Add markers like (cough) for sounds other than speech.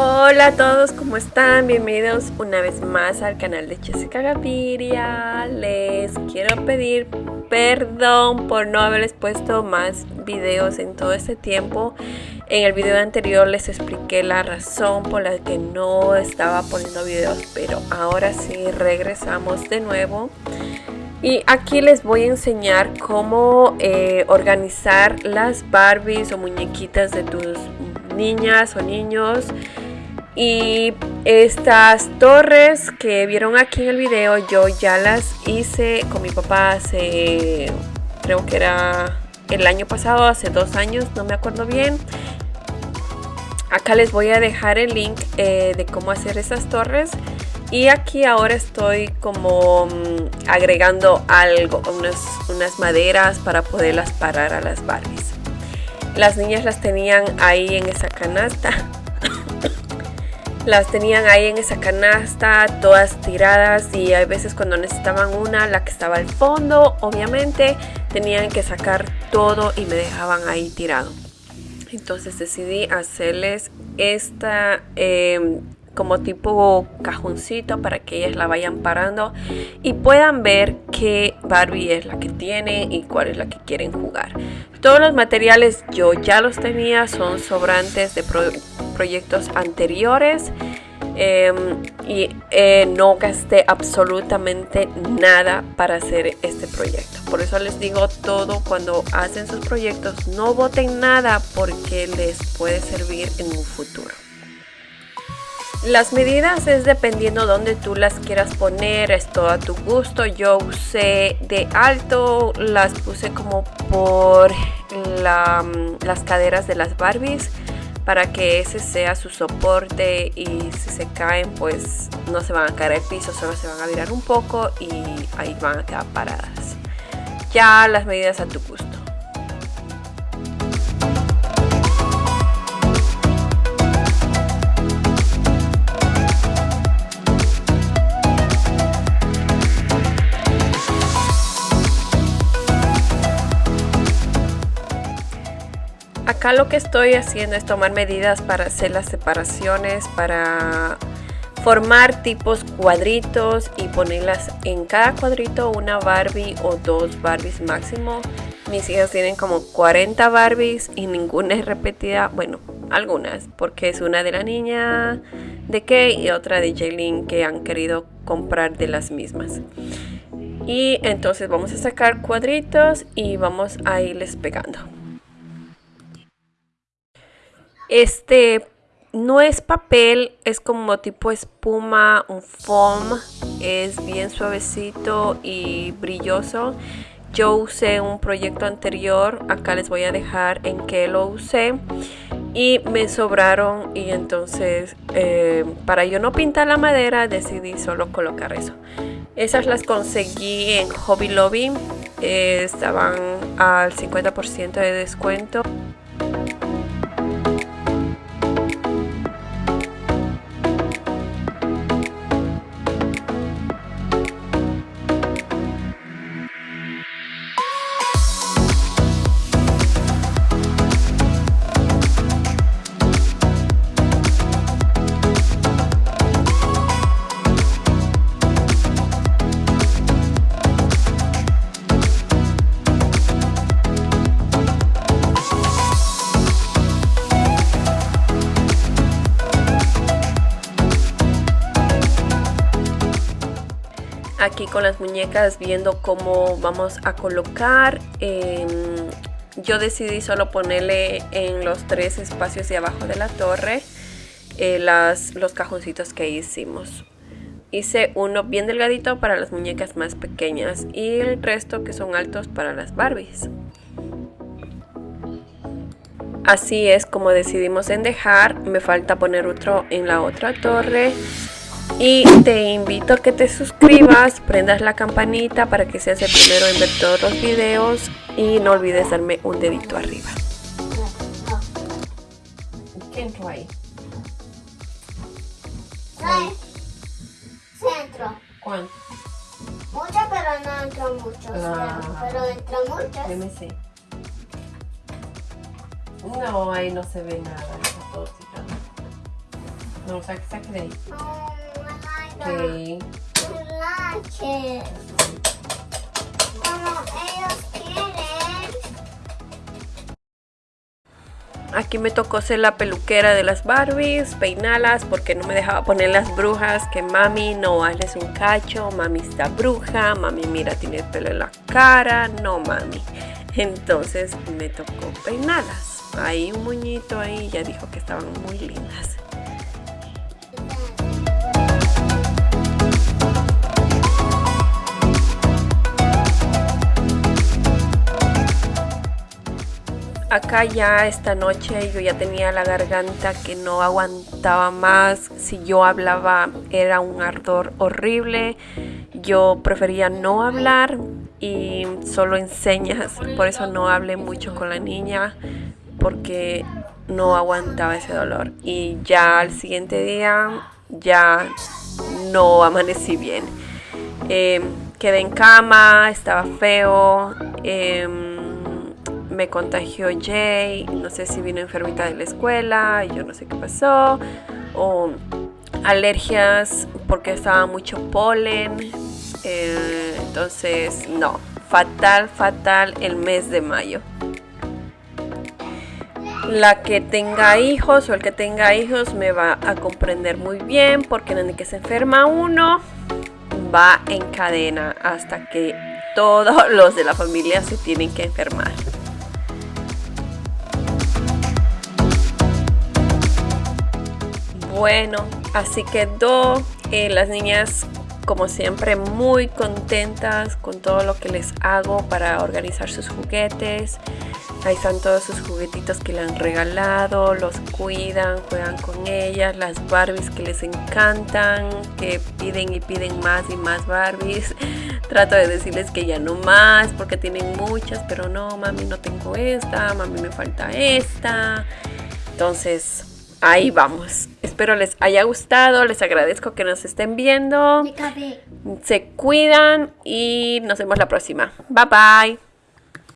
Hola a todos, ¿cómo están? Bienvenidos una vez más al canal de Jessica Gaviria. Les quiero pedir perdón por no haberles puesto más videos en todo este tiempo. En el video anterior les expliqué la razón por la que no estaba poniendo videos, pero ahora sí regresamos de nuevo. Y aquí les voy a enseñar cómo eh, organizar las Barbies o muñequitas de tus niñas o niños. Y estas torres que vieron aquí en el video yo ya las hice con mi papá hace, creo que era el año pasado, hace dos años, no me acuerdo bien. Acá les voy a dejar el link eh, de cómo hacer esas torres. Y aquí ahora estoy como mm, agregando algo, unas, unas maderas para poderlas parar a las Barbies. Las niñas las tenían ahí en esa canasta. Las tenían ahí en esa canasta, todas tiradas y hay veces cuando necesitaban una, la que estaba al fondo, obviamente tenían que sacar todo y me dejaban ahí tirado. Entonces decidí hacerles esta em, como tipo cajoncito para que ellas la vayan parando y puedan ver qué Barbie es la que tiene y cuál es la que quieren jugar. Todos los materiales yo ya los tenía, son sobrantes de proyectos anteriores. Em, y eh, no gasté absolutamente nada para hacer este proyecto. Por eso les digo todo cuando hacen sus proyectos, no voten nada porque les puede servir en un futuro. Las medidas es dependiendo donde tú las quieras poner, es todo a tu gusto. Yo usé de alto, las puse como por las caderas de las Barbies para que ese sea su soporte y si se caen pues no se van a caer al piso, solo se van a virar un poco y ahí van a quedar paradas. Ya las medidas a tu gusto. Acá lo que estoy haciendo es tomar medidas para hacer las separaciones, para formar tipos cuadritos y ponerlas en cada cuadrito una Barbie o dos Barbies máximo. Mis hijas tienen como 40 Barbies y ninguna es repetida, bueno, algunas, porque es una de la niña de Kay y otra de Jaylin que han querido comprar de las mismas. Y entonces vamos a sacar cuadritos y vamos a irles pegando. Este no es papel, es como tipo espuma, un foam, es bien suavecito y brilloso. Yo usé un proyecto anterior, acá les voy a dejar en qué lo usé y me sobraron y entonces eh, para yo no pintar la madera decidí solo colocar eso. Esas las conseguí en Hobby Lobby, eh, estaban al 50% de descuento. Aquí con las muñecas viendo cómo vamos a colocar. Em, yo decidí solo ponerle en los tres espacios de abajo de la torre eh, las, los cajoncitos que hicimos. Hice uno bien delgadito para las muñecas más pequeñas y el resto que son altos para las Barbies. Así es como decidimos en dejar. Me falta poner otro en la otra torre y te invito a que te suscribas, prendas la campanita para que seas el primero en ver todos los videos y no olvides darme un dedito arriba. ¿Qué entró ahí? Centro. ¿Cuánto? Muchas, pero no entró mucho. Ah. Pero entró muchas. Deme sí. No, ahí no se ve nada. Está todo No, saque, saque de ahí. Aquí me tocó ser la peluquera de las Barbies, peinalas porque no me dejaba poner las brujas, que mami no hazles un cacho, mami está bruja, mami mira tiene el pelo en la cara, no mami. Entonces me tocó peinarlas. Ahí un muñito ahí ya dijo que estaban muy lindas. Acá ya esta noche yo ya tenía la garganta que no aguantaba más. Si yo hablaba era un ardor horrible. Yo prefería no hablar y solo enseñas. Por eso no hablé mucho con la niña porque no aguantaba ese dolor. Y ya al siguiente día ya no amanecí bien. Eh, quedé en cama, estaba feo. em, me contagió Jay, no sé si vino enfermita de la escuela, yo no sé qué pasó, o alergias porque estaba mucho polen, eh, entonces no, fatal, fatal el mes de mayo. La que tenga hijos o el que tenga hijos me va a comprender muy bien porque desde que se enferma uno va en cadena hasta que todos los de la familia se tienen que enfermar. Bueno, así quedó. Eh, las niñas, como siempre, muy contentas con todo lo que les hago para organizar sus juguetes. Ahí están todos sus juguetitos que le han regalado, los cuidan, juegan con ellas, las Barbies que les encantan, que piden y piden más y más Barbies. (laughs) Trato de decirles que ya no más porque tienen muchas, pero no, mami, no tengo esta, mami, me falta esta. Entonces, ahí vamos. Espero les haya gustado, les agradezco que nos estén viendo. Se cuidan y nos vemos la próxima. Bye bye.